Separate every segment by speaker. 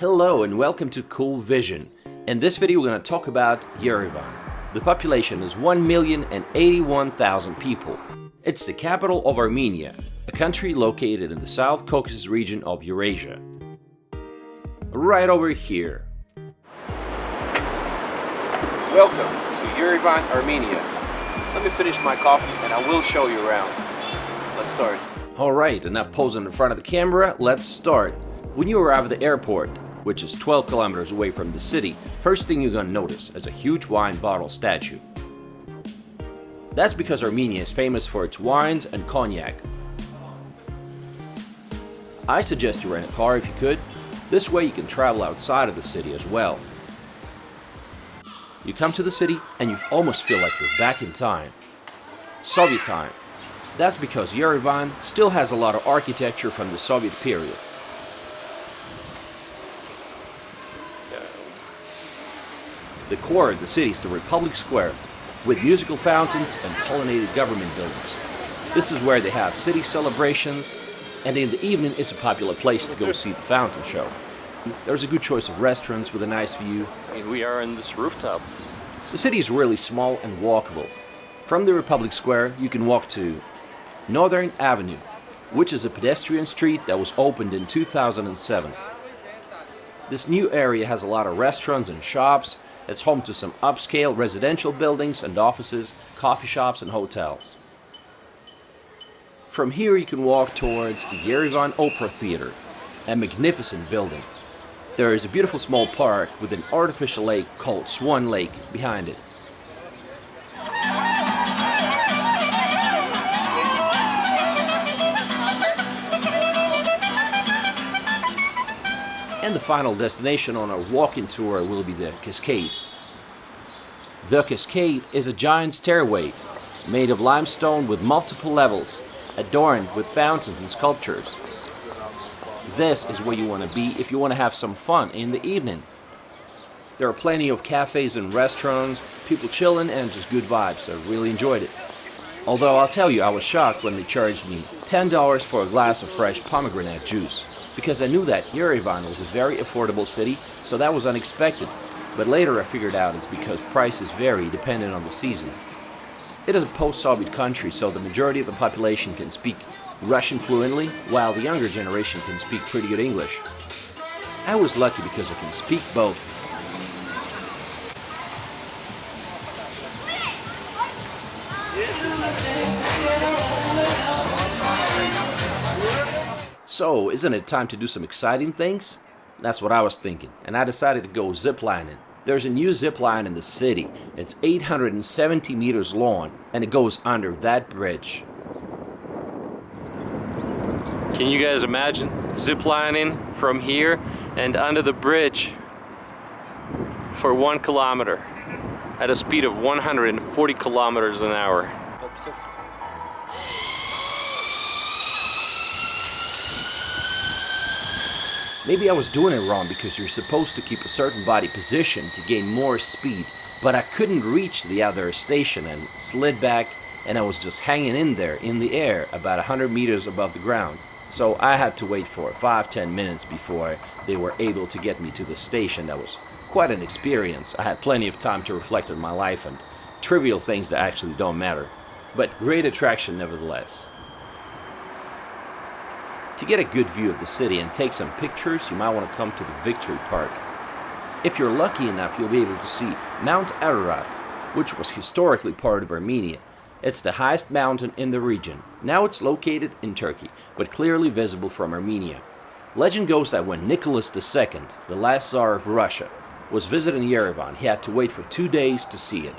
Speaker 1: Hello and welcome to Cool Vision. In this video we're going to talk about Yerevan. The population is 1,081,000 people. It's the capital of Armenia, a country located in the South Caucasus region of Eurasia. Right over here. Welcome to Yerevan, Armenia. Let me finish my coffee and I will show you around. Let's start. Alright, enough posing in front of the camera, let's start. When you arrive at the airport, which is 12 kilometers away from the city, first thing you're gonna notice is a huge wine bottle statue. That's because Armenia is famous for its wines and cognac. I suggest you rent a car if you could. This way you can travel outside of the city as well. You come to the city and you almost feel like you're back in time. Soviet time. That's because Yerevan still has a lot of architecture from the Soviet period. The core of the city is the Republic Square, with musical fountains and colonnaded government buildings. This is where they have city celebrations, and in the evening it's a popular place to go see the fountain show. There's a good choice of restaurants with a nice view.
Speaker 2: And we are in this rooftop.
Speaker 1: The city is really small and walkable. From the Republic Square you can walk to Northern Avenue, which is a pedestrian street that was opened in 2007. This new area has a lot of restaurants and shops it's home to some upscale residential buildings and offices, coffee shops and hotels. From here you can walk towards the Yerevan Opera Theater, a magnificent building. There is a beautiful small park with an artificial lake called Swan Lake behind it. The final destination on our walking tour will be the Cascade. The Cascade is a giant stairway made of limestone with multiple levels, adorned with fountains and sculptures. This is where you want to be if you want to have some fun in the evening. There are plenty of cafes and restaurants, people chilling and just good vibes. I really enjoyed it. Although I'll tell you, I was shocked when they charged me $10 for a glass of fresh pomegranate juice because I knew that Yerevan was a very affordable city, so that was unexpected. But later I figured out it's because prices vary depending on the season. It is a post-Soviet country, so the majority of the population can speak Russian fluently, while the younger generation can speak pretty good English. I was lucky because I can speak both. So, isn't it time to do some exciting things? That's what I was thinking, and I decided to go ziplining. There's a new zip line in the city. It's 870 meters long, and it goes under that bridge.
Speaker 2: Can you guys imagine ziplining from here and under the bridge for one kilometer at a speed of 140 kilometers an hour?
Speaker 1: Maybe I was doing it wrong because you're supposed to keep a certain body position to gain more speed, but I couldn't reach the other station and slid back and I was just hanging in there in the air about 100 meters above the ground. So I had to wait for 5-10 minutes before they were able to get me to the station. That was quite an experience. I had plenty of time to reflect on my life and trivial things that actually don't matter. But great attraction nevertheless. To get a good view of the city and take some pictures, you might want to come to the Victory Park. If you're lucky enough, you'll be able to see Mount Ararat, which was historically part of Armenia. It's the highest mountain in the region. Now it's located in Turkey, but clearly visible from Armenia. Legend goes that when Nicholas II, the last Tsar of Russia, was visiting Yerevan, he had to wait for two days to see it.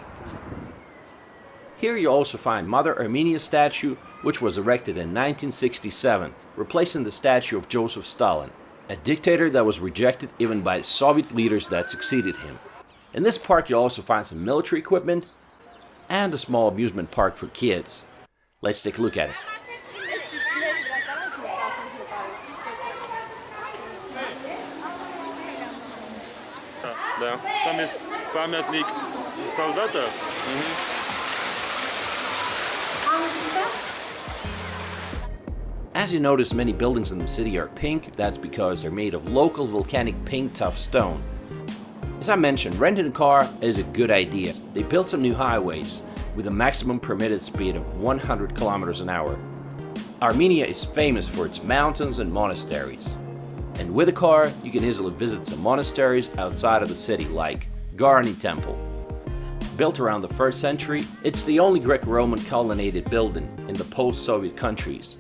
Speaker 1: Here you also find Mother Armenia's statue, which was erected in 1967 replacing the statue of Joseph Stalin, a dictator that was rejected even by Soviet leaders that succeeded him. In this park you'll also find some military equipment and a small amusement park for kids. Let's take a look at it.
Speaker 3: Да, там есть памятник солдата.
Speaker 1: As you notice, many buildings in the city are pink. That's because they're made of local volcanic pink tuff stone. As I mentioned, renting a car is a good idea. They built some new highways with a maximum permitted speed of 100 kilometers an hour. Armenia is famous for its mountains and monasteries. And with a car, you can easily visit some monasteries outside of the city like Garni Temple. Built around the 1st century, it's the only Greco-Roman colonnaded building in the post-Soviet countries.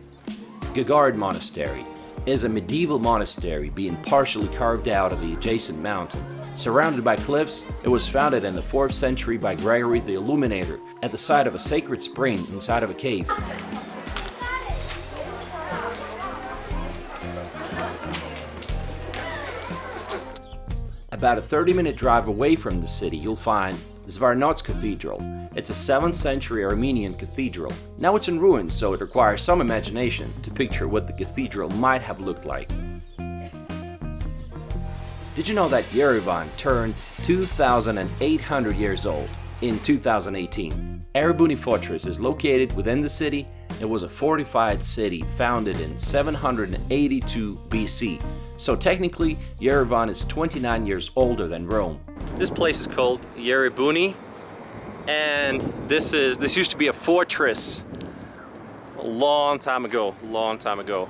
Speaker 1: Geghard Monastery is a medieval monastery being partially carved out of the adjacent mountain. Surrounded by cliffs, it was founded in the 4th century by Gregory the Illuminator at the site of a sacred spring inside of a cave. About a 30 minute drive away from the city, you'll find Zvartnots Cathedral. It's a 7th century Armenian cathedral. Now it's in ruins, so it requires some imagination to picture what the cathedral might have looked like. Did you know that Yerevan turned 2,800 years old in 2018? Erebuni Fortress is located within the city. It was a fortified city founded in 782 BC. So technically, Yerevan is 29 years older than Rome.
Speaker 2: This place is called Yerebuni and this is this used to be a fortress a long time ago, long time ago.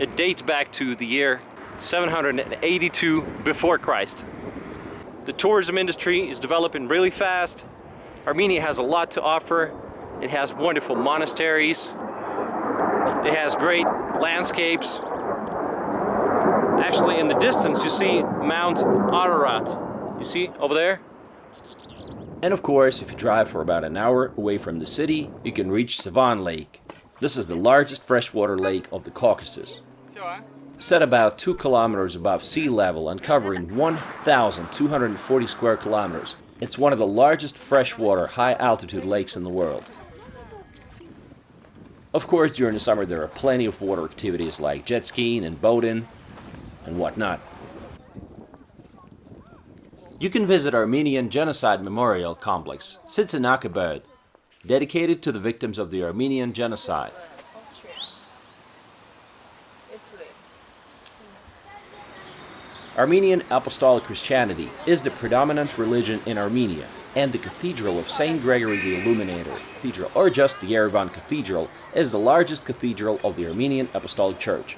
Speaker 2: It dates back to the year 782 before Christ. The tourism industry is developing really fast. Armenia has a lot to offer. It has wonderful monasteries. It has great landscapes. Actually, in the distance, you see Mount Ararat. You see over there?
Speaker 1: And of course, if you drive for about an hour away from the city, you can reach Sevan Lake. This is the largest freshwater lake of the Caucasus. Set about 2 kilometers above sea level and covering 1,240 square kilometers, it's one of the largest freshwater high-altitude lakes in the world. Of course, during the summer there are plenty of water activities like jet skiing and boating and whatnot. You can visit Armenian Genocide Memorial Complex, Tsitsernakaberd, dedicated to the victims of the Armenian Genocide. Armenian Apostolic Christianity is the predominant religion in Armenia, and the Cathedral of St. Gregory the Illuminator Cathedral, or just the Yerevan Cathedral, is the largest cathedral of the Armenian Apostolic Church.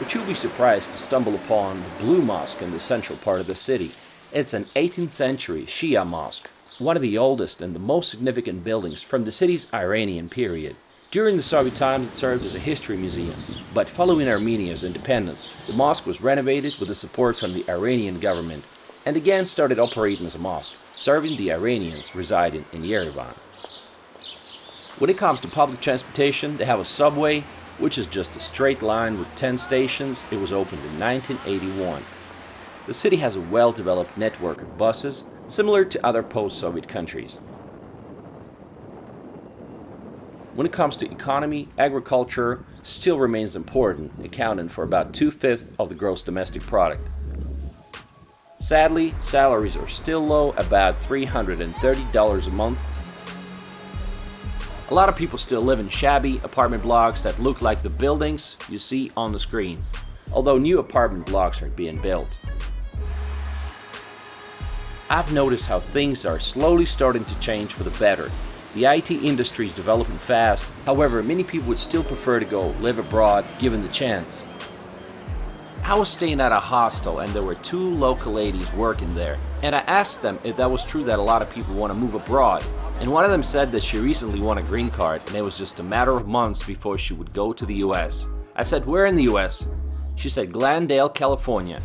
Speaker 1: But you'll be surprised to stumble upon the Blue Mosque in the central part of the city. It's an 18th century Shia mosque, one of the oldest and the most significant buildings from the city's Iranian period. During the Soviet times it served as a history museum, but following Armenia's independence, the mosque was renovated with the support from the Iranian government and again started operating as a mosque, serving the Iranians residing in Yerevan. When it comes to public transportation, they have a subway, which is just a straight line with 10 stations. It was opened in 1981. The city has a well-developed network of buses, similar to other post-Soviet countries. When it comes to economy, agriculture still remains important, accounting for about two-fifths of the gross domestic product. Sadly, salaries are still low, about $330 a month. A lot of people still live in shabby apartment blocks that look like the buildings you see on the screen, although new apartment blocks are being built. I've noticed how things are slowly starting to change for the better. The IT industry is developing fast, however many people would still prefer to go live abroad given the chance. I was staying at a hostel and there were two local ladies working there and I asked them if that was true that a lot of people want to move abroad and one of them said that she recently won a green card and it was just a matter of months before she would go to the US. I said where in the US? She said Glendale, California.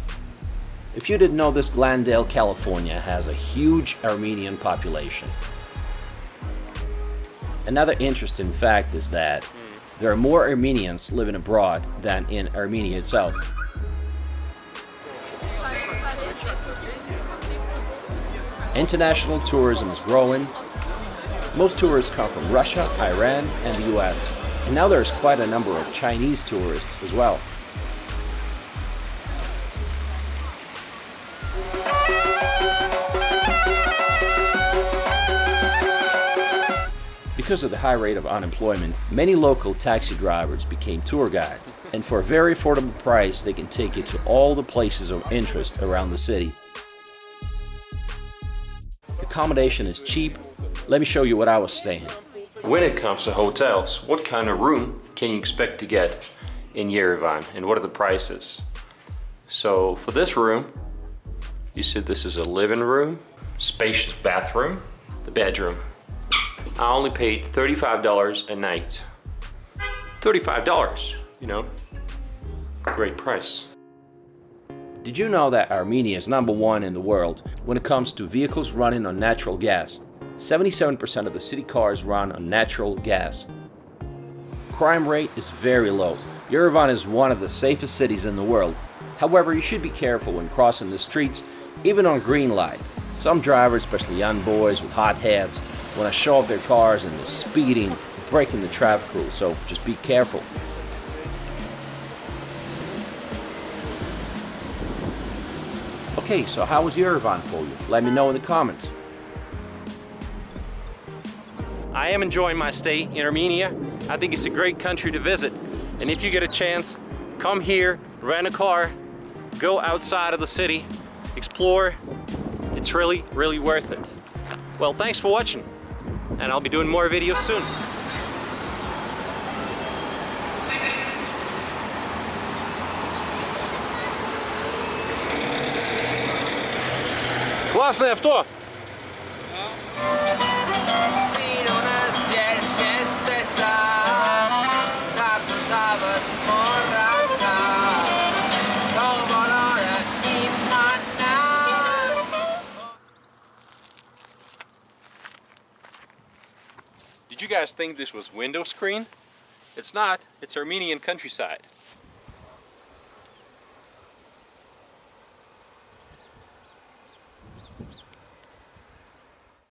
Speaker 1: If you didn't know this, Glendale, California has a huge Armenian population. Another interesting fact is that hmm. there are more Armenians living abroad than in Armenia itself. International tourism is growing. Most tourists come from Russia, Iran, and the US. And now there's quite a number of Chinese tourists as well. Because of the high rate of unemployment, many local taxi drivers became tour guides, and for a very affordable price, they can take you to all the places of interest around the city. Accommodation is cheap. Let me show you what I was staying.
Speaker 2: When it comes to hotels, what kind of room can you expect to get in Yerevan and what are the prices? So for this room, you said this is a living room, spacious bathroom, the bedroom. I only paid $35 a night. $35, you know, great price.
Speaker 1: Did you know that Armenia is number one in the world when it comes to vehicles running on natural gas? 77% of the city cars run on natural gas. Crime rate is very low. Yerevan is one of the safest cities in the world. However, you should be careful when crossing the streets, even on green light. Some drivers, especially young boys with hot heads, want to show off their cars and they're speeding, breaking the traffic rules, so just be careful. Okay, so how was Yerevan for you? Let me know in the comments.
Speaker 2: I am enjoying my stay in Armenia. I think it's a great country to visit. And if you get a chance, come here, rent a car, go outside of the city, explore. It's really, really worth it. Well, thanks for watching. And I'll be doing more videos soon. Классное авто! You guys think this was window screen? It's not, it's Armenian countryside.